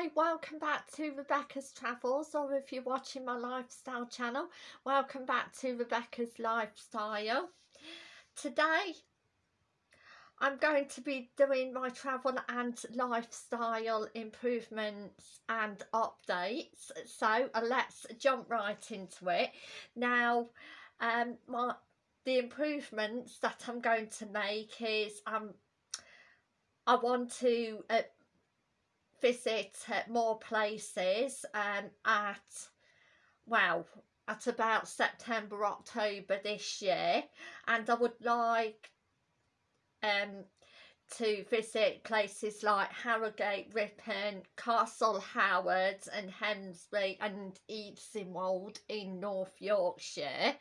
Hi, welcome back to Rebecca's Travels or if you're watching my lifestyle channel, welcome back to Rebecca's Lifestyle. Today I'm going to be doing my travel and lifestyle improvements and updates so uh, let's jump right into it. Now um, my the improvements that I'm going to make is um, I want to uh, visit more places um, at, well, at about September, October this year. And I would like um, to visit places like Harrogate, Ripon, Castle Howard and Hemsby and Easingwold in North Yorkshire.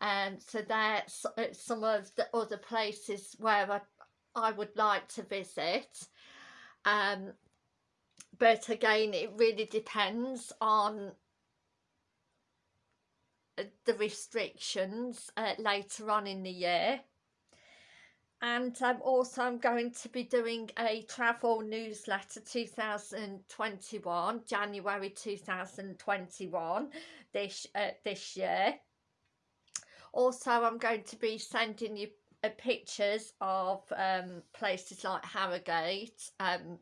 Um, so that's uh, some of the other places where I, I would like to visit. Um, but again it really depends on uh, the restrictions uh, later on in the year. And also I'm going to be doing a travel newsletter 2021 January 2021 this uh, this year. Also I'm going to be sending you uh, pictures of um, places like Harrogate um,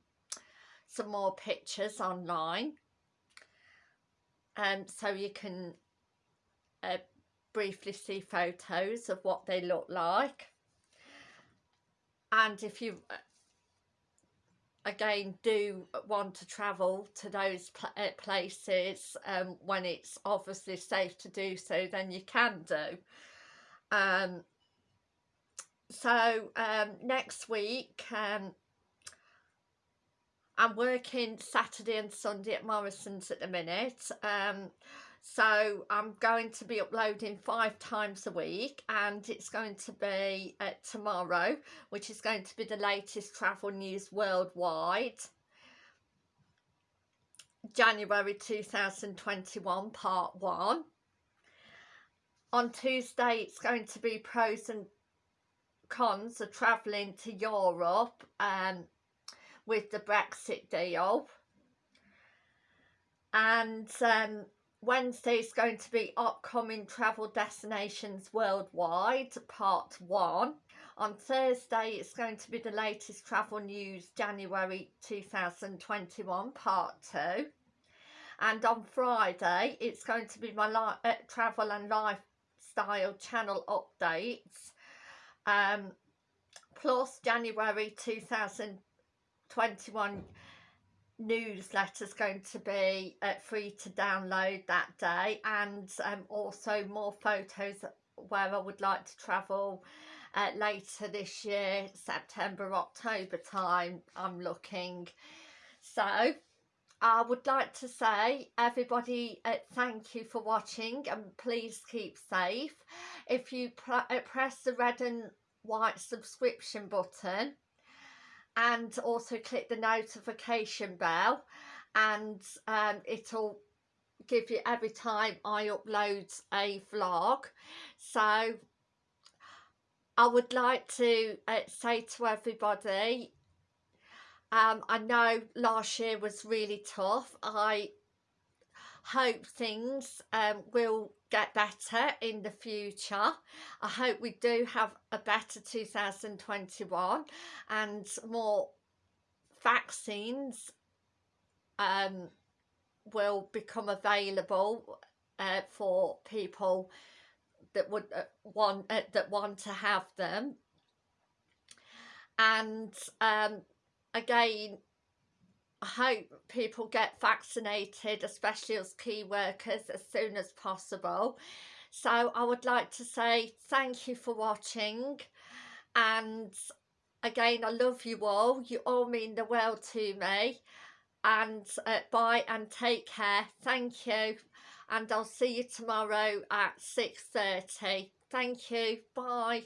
some more pictures online. Um, so you can uh, briefly see photos of what they look like. And if you uh, again do want to travel to those uh, places um, when it's obviously safe to do so then you can do. Um, so um, next week um, I'm working Saturday and Sunday at Morrison's at the minute. Um, so I'm going to be uploading five times a week and it's going to be uh, tomorrow, which is going to be the latest travel news worldwide. January 2021 part one. On Tuesday it's going to be pros and cons of travelling to Europe um, with the Brexit deal. And um, Wednesday is going to be upcoming travel destinations worldwide, part one. On Thursday, it's going to be the latest travel news, January 2021, part two. And on Friday, it's going to be my uh, travel and lifestyle channel updates. Um, plus January 2021 21 newsletters going to be uh, free to download that day and um, also more photos where I would like to travel uh, later this year September October time I'm looking. So I would like to say everybody uh, thank you for watching and please keep safe. If you uh, press the red and white subscription button and also click the notification bell and um, it'll give you every time I upload a vlog. So I would like to uh, say to everybody um, I know last year was really tough. I hope things um, will get better in the future. I hope we do have a better 2021 and more vaccines um, will become available uh, for people that would uh, want uh, that want to have them and um, again hope people get vaccinated, especially as key workers, as soon as possible. So I would like to say thank you for watching and again I love you all. You all mean the world to me and uh, bye and take care. Thank you and I'll see you tomorrow at 6.30. Thank you. Bye.